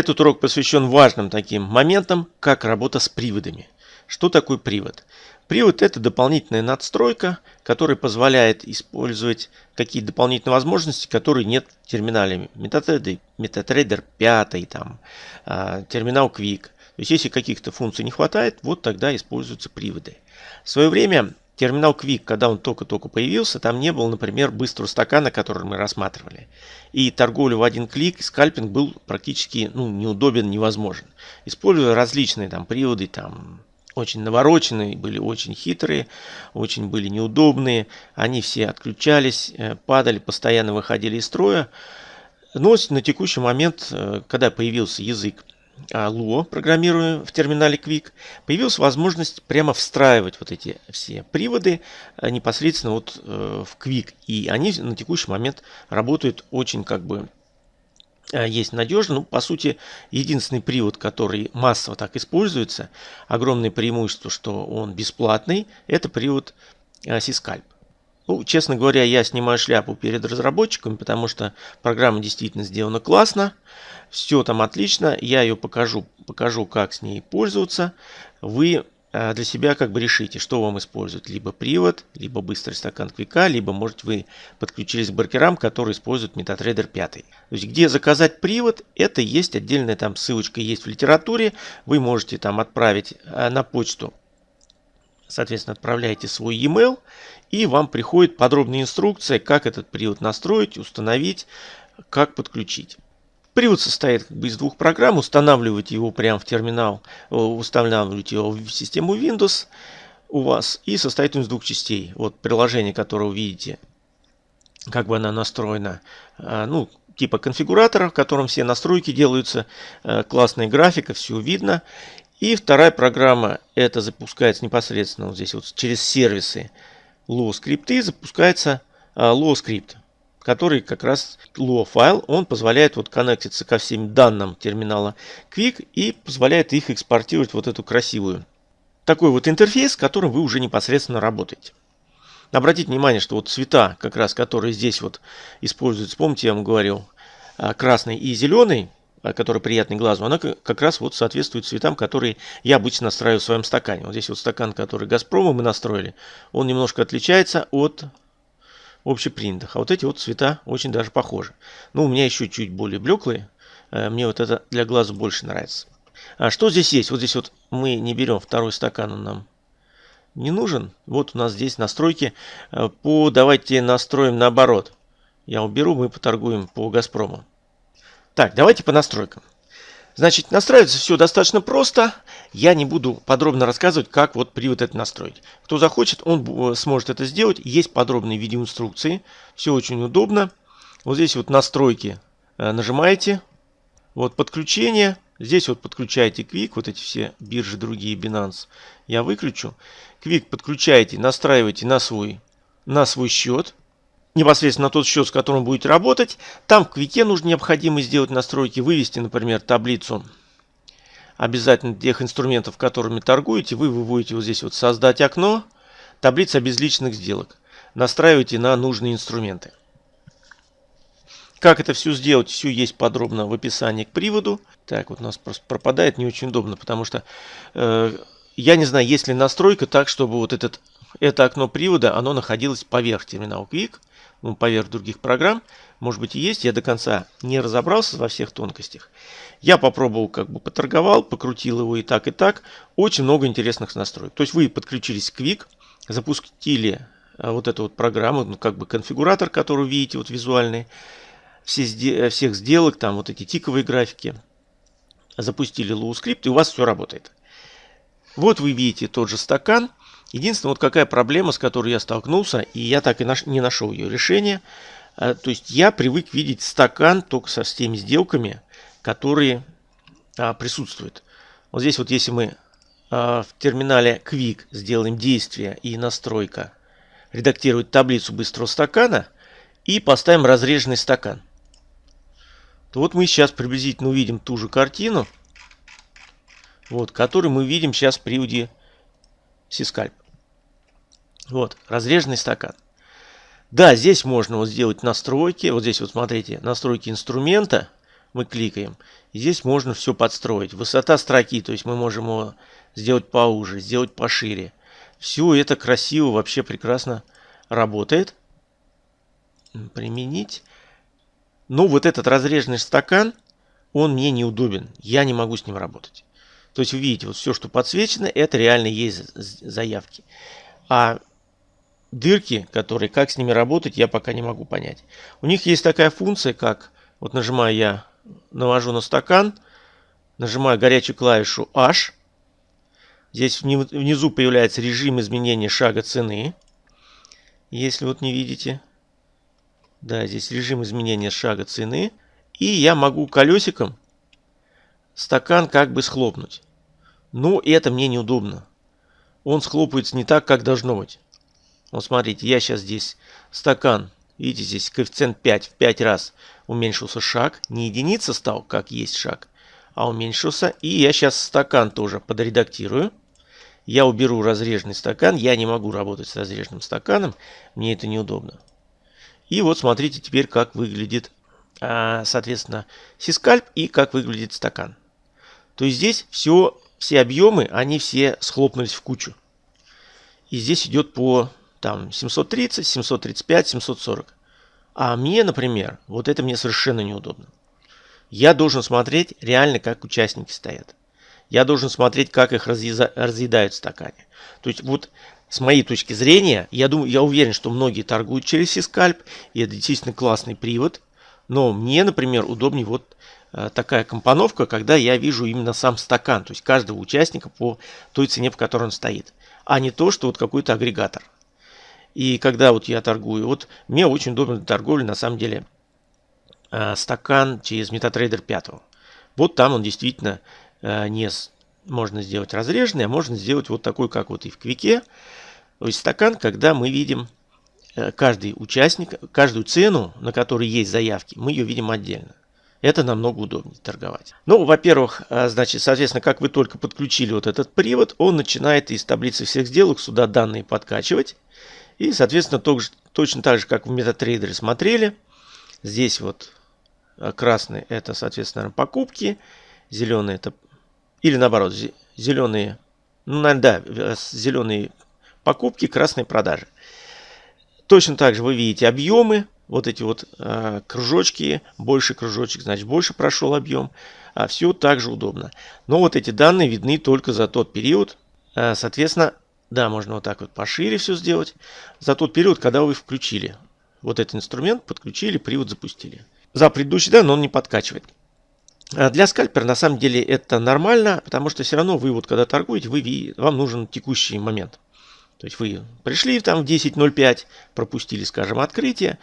Этот урок посвящен важным таким моментам, как работа с приводами. Что такое привод? Привод – это дополнительная надстройка, которая позволяет использовать какие-то дополнительные возможности, которые нет в терминале MetaTrader, MetaTrader 5, там, а, терминал Quick. То есть, если каких-то функций не хватает, вот тогда используются приводы. В свое время терминал Quick, когда он только-только появился, там не было, например, быстрого стакана, который мы рассматривали. И торговля в один клик, скальпинг был практически ну, неудобен, невозможен. Используя различные там приводы, там очень навороченные, были очень хитрые, очень были неудобные. Они все отключались, э, падали, постоянно выходили из строя. Но на текущий момент, э, когда появился язык Lua, программируя в терминале Quick, появилась возможность прямо встраивать вот эти все приводы э, непосредственно вот в Quick. И они на текущий момент работают очень как бы Э, есть надежно. Ну, по сути, единственный привод, который массово так используется, огромное преимущество, что он бесплатный, это привод Сискальп. Э, ну, честно говоря, я снимаю шляпу перед разработчиками, потому что программа действительно сделана классно, все там отлично, я ее покажу, покажу, как с ней пользоваться. Вы а, для себя как бы решите, что вам используют. Либо привод, либо быстрый стакан квика, либо может вы подключились к баркерам, которые используют MetaTrader 5. То есть где заказать привод, это есть отдельная там ссылочка есть в литературе. Вы можете там отправить а, на почту. Соответственно, отправляете свой e-mail и вам приходит подробная инструкция, как этот привод настроить, установить, как подключить. Привод состоит как бы из двух программ. Устанавливать его прямо в терминал, э, устанавливать его в систему Windows у вас. И состоит он из двух частей. Вот приложение, которое вы видите, как бы она настроена. А, ну, типа конфигуратора, в котором все настройки делаются. Э, классная графика, все видно. И вторая программа, это запускается непосредственно вот здесь вот через сервисы Low скрипты, запускается Low скрипт который как раз Lua файл, он позволяет вот коннектиться ко всем данным терминала Quick и позволяет их экспортировать вот эту красивую. Такой вот интерфейс, с которым вы уже непосредственно работаете. Обратите внимание, что вот цвета, как раз которые здесь вот используются, помните, я вам говорил, а, красный и зеленый, а, который приятный глазу, она как раз вот соответствует цветам, которые я обычно настраиваю в своем стакане. Вот здесь вот стакан, который Газпрома мы настроили, он немножко отличается от общепринятых. А вот эти вот цвета очень даже похожи. Но у меня еще чуть более блеклые. Э, мне вот это для глаза больше нравится. А что здесь есть? Вот здесь вот мы не берем второй стакан, он нам не нужен. Вот у нас здесь настройки. Э, по, давайте настроим наоборот. Я уберу, мы поторгуем по Газпрому. Так, давайте по настройкам. Значит, настраивается все достаточно просто. Я не буду подробно рассказывать, как вот привод это настроить. Кто захочет, он э, сможет это сделать. Есть подробные видеоинструкции. Все очень удобно. Вот здесь вот настройки э, нажимаете. Вот подключение. Здесь вот подключаете Quick. Вот эти все биржи другие Binance. Я выключу. Quick подключаете, настраиваете на свой, на свой счет непосредственно тот счет, с которым будете работать. Там в квике нужно необходимо сделать настройки, вывести, например, таблицу обязательно тех инструментов, которыми торгуете. Вы выводите вот здесь вот создать окно, таблица обезличенных сделок. Настраивайте на нужные инструменты. Как это все сделать, все есть подробно в описании к приводу. Так, вот у нас просто пропадает, не очень удобно, потому что э, я не знаю, есть ли настройка так, чтобы вот этот, это окно привода, оно находилось поверх терминала Quick поверх других программ. Может быть и есть, я до конца не разобрался во всех тонкостях. Я попробовал, как бы поторговал, покрутил его и так, и так. Очень много интересных настроек. То есть вы подключились к Quick, запустили а, вот эту вот программу, ну, как бы конфигуратор, который видите, вот визуальный, все, всех сделок, там вот эти тиковые графики, запустили LuaScript, и у вас все работает. Вот вы видите тот же стакан, Единственное, вот какая проблема, с которой я столкнулся, и я так и наш, не нашел ее решения. А, то есть я привык видеть стакан только со теми сделками, которые а, присутствуют. Вот здесь вот если мы а, в терминале Quick сделаем действие и настройка, редактировать таблицу быстрого стакана и поставим разреженный стакан, то вот мы сейчас приблизительно увидим ту же картину, вот, которую мы видим сейчас при приводе Сискальп. Вот, разреженный стакан. Да, здесь можно вот сделать настройки. Вот здесь вот смотрите, настройки инструмента. мы кликаем. И здесь можно все подстроить. Высота строки, то есть мы можем его сделать поуже, сделать пошире. Все это красиво, вообще прекрасно работает. Применить. Но вот этот разреженный стакан, он мне неудобен. Я не могу с ним работать. То есть вы видите, вот все, что подсвечено, это реально есть заявки. А дырки, которые, как с ними работать, я пока не могу понять. У них есть такая функция, как, вот нажимаю я, навожу на стакан, нажимаю горячую клавишу H. Здесь внизу появляется режим изменения шага цены. Если вот не видите. Да, здесь режим изменения шага цены. И я могу колесиком стакан как бы схлопнуть. Но это мне неудобно. Он схлопывается не так, как должно быть. Вот смотрите, я сейчас здесь стакан, видите, здесь коэффициент 5 в 5 раз уменьшился шаг. Не единица стал, как есть шаг, а уменьшился. И я сейчас стакан тоже подредактирую. Я уберу разреженный стакан. Я не могу работать с разреженным стаканом. Мне это неудобно. И вот смотрите теперь, как выглядит, а, соответственно, сискальп и как выглядит стакан. То есть здесь все, все объемы, они все схлопнулись в кучу. И здесь идет по там 730, 735, 740. А мне, например, вот это мне совершенно неудобно. Я должен смотреть реально, как участники стоят. Я должен смотреть, как их разъедают в стакане. То есть вот с моей точки зрения, я, думаю, я уверен, что многие торгуют через Сискальп, и это действительно классный привод. Но мне, например, удобнее вот э, такая компоновка, когда я вижу именно сам стакан, то есть каждого участника по той цене, по которой он стоит, а не то, что вот какой-то агрегатор. И когда вот я торгую, вот мне очень удобно для торговли на самом деле э, стакан через MetaTrader 5. Вот там он действительно э, не можно сделать разреженный, а можно сделать вот такой, как вот и в Квике. То есть стакан, когда мы видим э, каждый участник, каждую цену, на которой есть заявки, мы ее видим отдельно. Это намного удобнее торговать. Ну, во-первых, значит, соответственно, как вы только подключили вот этот привод, он начинает из таблицы всех сделок сюда данные подкачивать. И, соответственно, точно так же, как в MetaTrader смотрели, здесь вот э, красный это, соответственно, покупки, зеленый это, или наоборот, зеленые, ну, да, зеленые покупки, красные продажи. Точно так же вы видите объемы, вот эти вот э, кружочки, больше кружочек, значит больше прошел объем, а все также удобно. Но вот эти данные видны только за тот период, э, соответственно, да, можно вот так вот пошире все сделать. За тот период, когда вы включили вот этот инструмент, подключили, привод запустили. За предыдущий дан он не подкачивает. А для скальпера на самом деле это нормально, потому что все равно вы вот когда торгуете, вы, вам нужен текущий момент. То есть вы пришли там в 10.05, пропустили, скажем, открытие,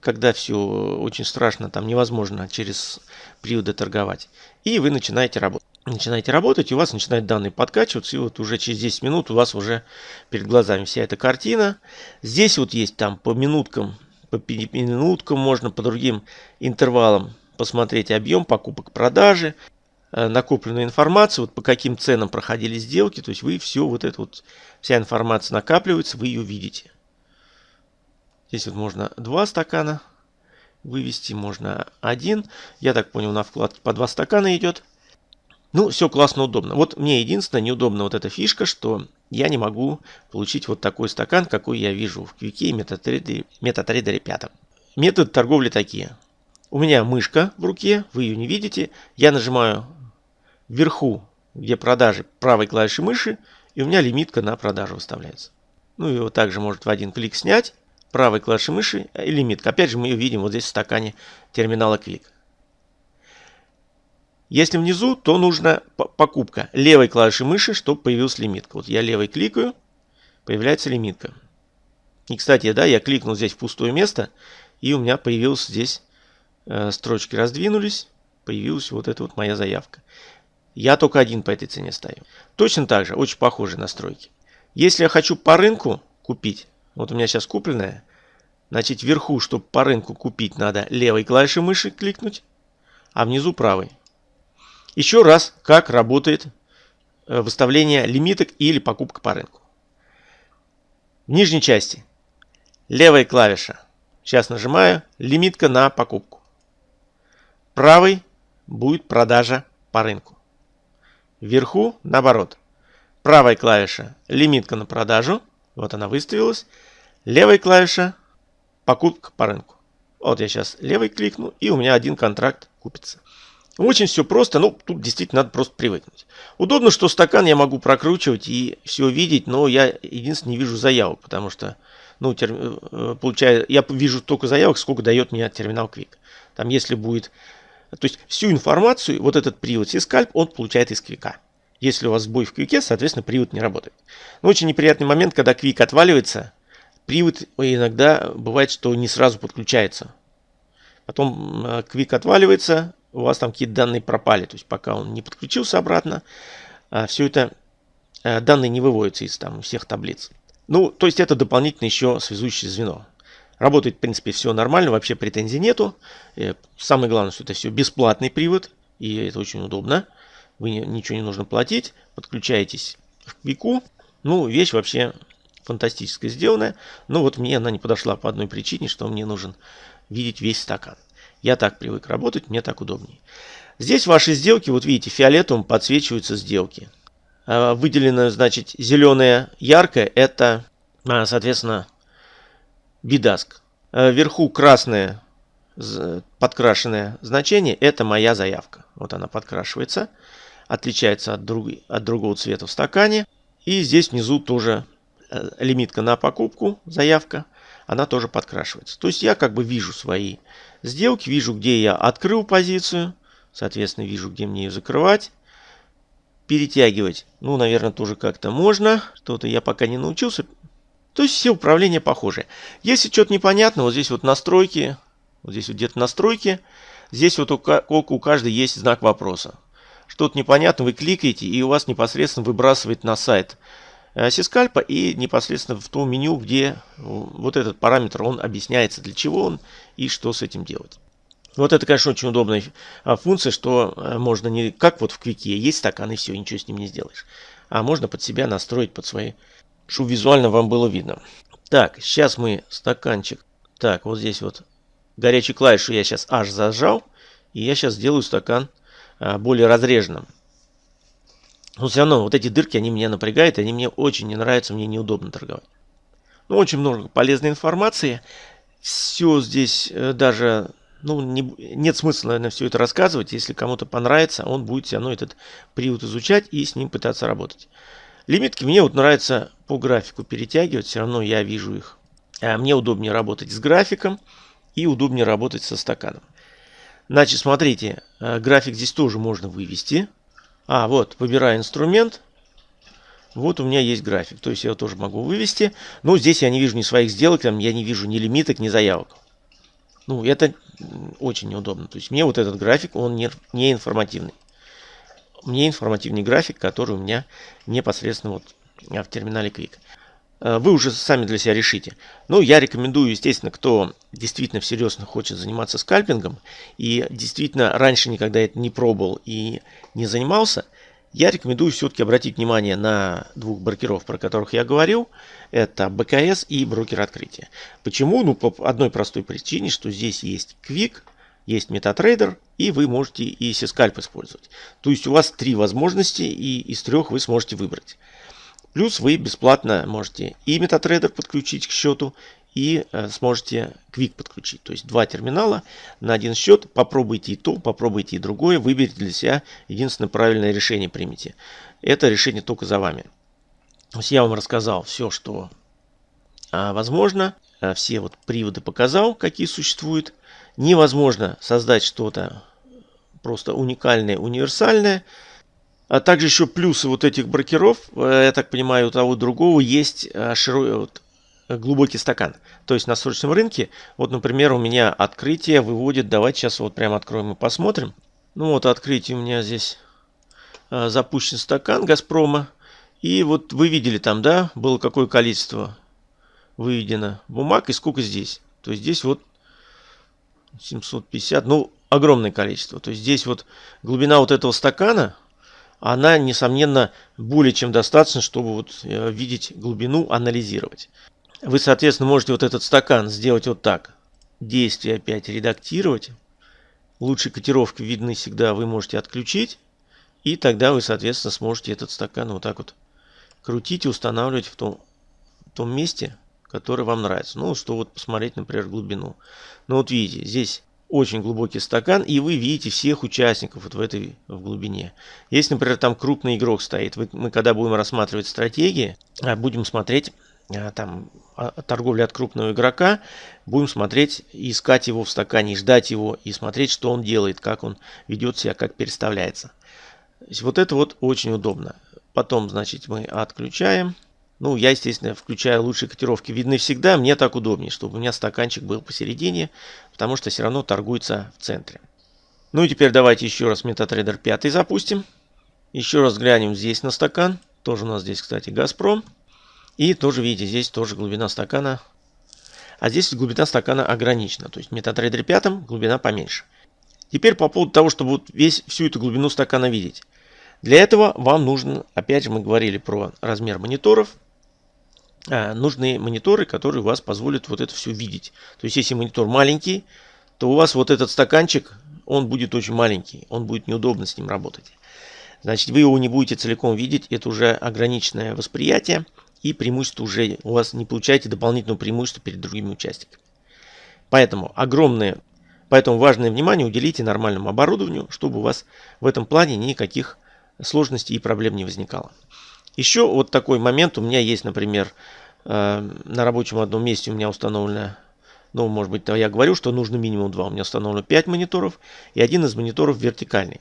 когда все очень страшно, там невозможно через приводы торговать. И вы начинаете работать. Начинаете работать, и у вас начинают данные подкачиваться, и вот уже через 10 минут у вас уже перед глазами вся эта картина. Здесь вот есть там по минуткам, по минуткам можно по другим интервалам посмотреть объем покупок, продажи. Э, накопленную информацию, вот по каким ценам проходили сделки, то есть вы все вот это вот, вся информация накапливается, вы ее видите. Здесь вот можно два стакана вывести, можно один. Я так понял, на вкладке по два стакана идет. Ну, все классно, удобно. Вот мне единственное неудобно вот эта фишка, что я не могу получить вот такой стакан, какой я вижу в Квике и MetaTrader, MetaTrader 5. Методы торговли такие. У меня мышка в руке, вы ее не видите. Я нажимаю вверху, где продажи, правой клавишей мыши, и у меня лимитка на продажу выставляется. Ну, его также может в один клик снять, правой клавишей мыши и лимитка. Опять же, мы ее видим вот здесь в стакане терминала клик. Если внизу, то нужна покупка левой клавишей мыши, чтобы появилась лимитка. Вот я левой кликаю, появляется лимитка. И, кстати, да, я кликнул здесь в пустое место, и у меня появилась здесь, э, строчки раздвинулись, появилась вот эта вот моя заявка. Я только один по этой цене стою. Точно так же, очень похожие настройки. Если я хочу по рынку купить, вот у меня сейчас купленная, значит вверху, чтобы по рынку купить, надо левой клавишей мыши кликнуть, а внизу правой. Еще раз, как работает э, выставление лимиток или покупка по рынку. В нижней части левая клавиша. Сейчас нажимаю лимитка на покупку. Правой будет продажа по рынку. Вверху наоборот. Правая клавиша лимитка на продажу. Вот она выставилась. Левая клавиша покупка по рынку. Вот я сейчас левый кликну, и у меня один контракт купится. Очень все просто, ну, тут действительно надо просто привыкнуть. Удобно, что стакан я могу прокручивать и все видеть, но я единственное не вижу заявок, потому что, ну, тер... Э, получаю, я вижу только заявок, сколько дает мне терминал Quick. Там, если будет, то есть всю информацию, вот этот привод Сискальп, он получает из Квика. Если у вас сбой в Квике, соответственно, привод не работает. Но очень неприятный момент, когда Квик отваливается, привод иногда бывает, что не сразу подключается. Потом э, Quick отваливается, у вас там какие-то данные пропали. То есть пока он не подключился обратно, а все это э, данные не выводятся из там всех таблиц. Ну, то есть это дополнительно еще связующее звено. Работает, в принципе, все нормально, вообще претензий нету. Э, самое главное, что это все бесплатный привод, и это очень удобно. Вы ничего не нужно платить, подключаетесь к Квику. Ну, вещь вообще фантастическая сделанная. Но вот мне она не подошла по одной причине, что мне нужен видеть весь стакан. Я так привык работать, мне так удобнее. Здесь ваши сделки, вот видите, фиолетовым подсвечиваются сделки. А, выделено, значит, зеленое яркое, это, а, соответственно, бидаск. Вверху красное подкрашенное значение, это моя заявка. Вот она подкрашивается, отличается от, друг, от другого цвета в стакане. И здесь внизу тоже э, лимитка на покупку, заявка она тоже подкрашивается. То есть я как бы вижу свои сделки, вижу, где я открыл позицию, соответственно, вижу, где мне ее закрывать. Перетягивать, ну, наверное, тоже как-то можно. Что-то я пока не научился. То есть все управления похожи. Если что-то непонятно, вот здесь вот настройки, вот здесь вот где-то настройки, здесь вот у, у каждой есть знак вопроса. Что-то непонятно, вы кликаете, и у вас непосредственно выбрасывает на сайт сискальпа и непосредственно в том меню, где вот этот параметр, он объясняется, для чего он и что с этим делать. Вот это, конечно, очень удобная а, функция, что э, можно не как вот в квике, есть стакан и все, ничего с ним не сделаешь. А можно под себя настроить, под свои, чтобы визуально вам было видно. Так, сейчас мы стаканчик. Так, вот здесь вот горячую клавишу я сейчас аж зажал. И я сейчас сделаю стакан а, более разреженным. Но все равно вот эти дырки, они меня напрягают, они мне очень не нравятся, мне неудобно торговать. Ну, очень много полезной информации. Все здесь э, даже, ну, не, нет смысла, наверное, все это рассказывать. Если кому-то понравится, он будет все равно этот привод изучать и с ним пытаться работать. Лимитки мне вот нравится по графику перетягивать, все равно я вижу их. А мне удобнее работать с графиком и удобнее работать со стаканом. Значит, смотрите, э, график здесь тоже можно вывести. А, вот, выбираю инструмент. Вот у меня есть график. То есть я его тоже могу вывести. Но здесь я не вижу ни своих сделок, там я не вижу ни лимиток, ни заявок. Ну, это очень неудобно. То есть мне вот этот график, он не, не информативный. Мне информативный график, который у меня непосредственно вот в терминале Quick. Э, вы уже сами для себя решите. Ну, я рекомендую, естественно, кто действительно всерьез хочет заниматься скальпингом и действительно раньше никогда это не пробовал и не занимался, я рекомендую все-таки обратить внимание на двух брокеров, про которых я говорил. Это БКС и брокер открытия. Почему? Ну, по одной простой причине, что здесь есть Quick, есть MetaTrader, и вы можете и Сискальп использовать. То есть у вас три возможности, и из трех вы сможете выбрать. Плюс вы бесплатно можете и MetaTrader подключить к счету, и э, сможете Quick подключить. То есть два терминала на один счет. Попробуйте и то, попробуйте и другое. Выберите для себя единственное правильное решение примите. Это решение только за вами. То есть я вам рассказал все, что а, возможно. А, все вот приводы показал, какие существуют. Невозможно создать что-то просто уникальное, универсальное. А также еще плюсы вот этих брокеров, э, я так понимаю, у того другого есть э, широкий, вот, глубокий стакан. То есть на срочном рынке, вот, например, у меня открытие выводит, давайте сейчас вот прямо откроем и посмотрим. Ну вот открытие у меня здесь э, запущен стакан Газпрома. И вот вы видели там, да, было какое количество выведено бумаг и сколько здесь. То есть здесь вот 750, ну огромное количество. То есть здесь вот глубина вот этого стакана она, несомненно, более чем достаточно, чтобы вот э, видеть глубину, анализировать. Вы, соответственно, можете вот этот стакан сделать вот так. Действие опять редактировать. лучшей котировки видны всегда, вы можете отключить. И тогда вы, соответственно, сможете этот стакан вот так вот крутить и устанавливать в том, в том месте, которое вам нравится. Ну, что вот посмотреть, например, глубину. Ну, вот видите, здесь очень глубокий стакан, и вы видите всех участников вот в этой в глубине. Если, например, там крупный игрок стоит, мы когда будем рассматривать стратегии, а, будем смотреть а, там а, торговля от крупного игрока, будем смотреть, искать его в стакане, ждать его и смотреть, что он делает, как он ведет себя, как переставляется. Вот это вот очень удобно. Потом, значит, мы отключаем. Ну, я, естественно, включаю лучшие котировки. Видны всегда. Мне так удобнее, чтобы у меня стаканчик был посередине, потому что все равно торгуется в центре. Ну и теперь давайте еще раз MetaTrader 5 запустим. Еще раз глянем здесь на стакан. Тоже у нас здесь, кстати, Газпром. И тоже, видите, здесь тоже глубина стакана. А здесь глубина стакана ограничена. То есть в MetaTrader 5 глубина поменьше. Теперь по поводу того, чтобы вот весь, всю эту глубину стакана видеть. Для этого вам нужно, опять же мы говорили про размер мониторов, нужны мониторы, которые вас позволят вот это все видеть. То есть если монитор маленький, то у вас вот этот стаканчик, он будет очень маленький, он будет неудобно с ним работать. Значит, вы его не будете целиком видеть, это уже ограниченное восприятие и преимущество уже у вас не получаете дополнительного преимущества перед другими участниками. Поэтому огромное, поэтому важное внимание уделите нормальному оборудованию, чтобы у вас в этом плане никаких сложностей и проблем не возникало. Еще вот такой момент у меня есть, например, э, на рабочем одном месте у меня установлено, ну, может быть, я говорю, что нужно минимум два. У меня установлено 5 мониторов, и один из мониторов вертикальный.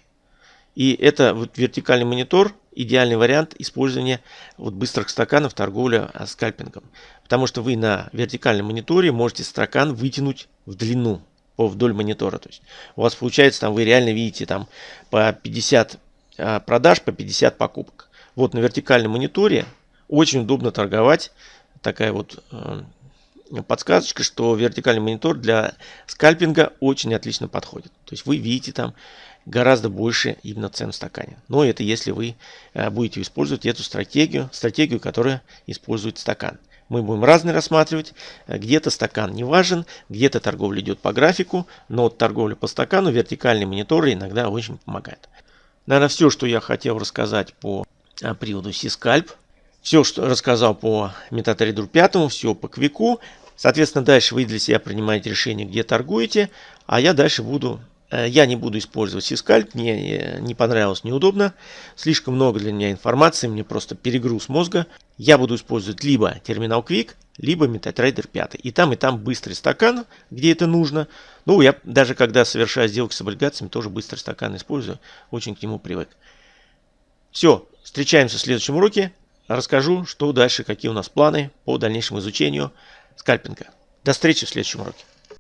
И это вот вертикальный монитор, идеальный вариант использования вот быстрых стаканов торговля а, скальпингом. Потому что вы на вертикальном мониторе можете стакан вытянуть в длину по вдоль монитора. То есть у вас получается там вы реально видите там по 50 а, продаж, по 50 покупок. Вот на вертикальном мониторе очень удобно торговать. Такая вот э, подсказочка, что вертикальный монитор для скальпинга очень отлично подходит. То есть вы видите там гораздо больше именно цен в стакане. Но это если вы э, будете использовать эту стратегию, стратегию, которая использует стакан. Мы будем разные рассматривать. Где-то стакан не важен, где-то торговля идет по графику, но торговля по стакану, вертикальные мониторы иногда очень помогают. Наверное, все, что я хотел рассказать по приводу Сискальп. Все, что рассказал по MetaTrader 5, все по квику. Соответственно, дальше вы для себя принимаете решение, где торгуете, а я дальше буду э, я не буду использовать Сискальп, мне э, не понравилось, неудобно. Слишком много для меня информации, мне просто перегруз мозга. Я буду использовать либо терминал Quick, либо MetaTrader 5. И там, и там быстрый стакан, где это нужно. Ну, я даже когда совершаю сделки с облигациями, тоже быстрый стакан использую. Очень к нему привык. Все, встречаемся в следующем уроке. Расскажу, что дальше, какие у нас планы по дальнейшему изучению скальпинга. До встречи в следующем уроке.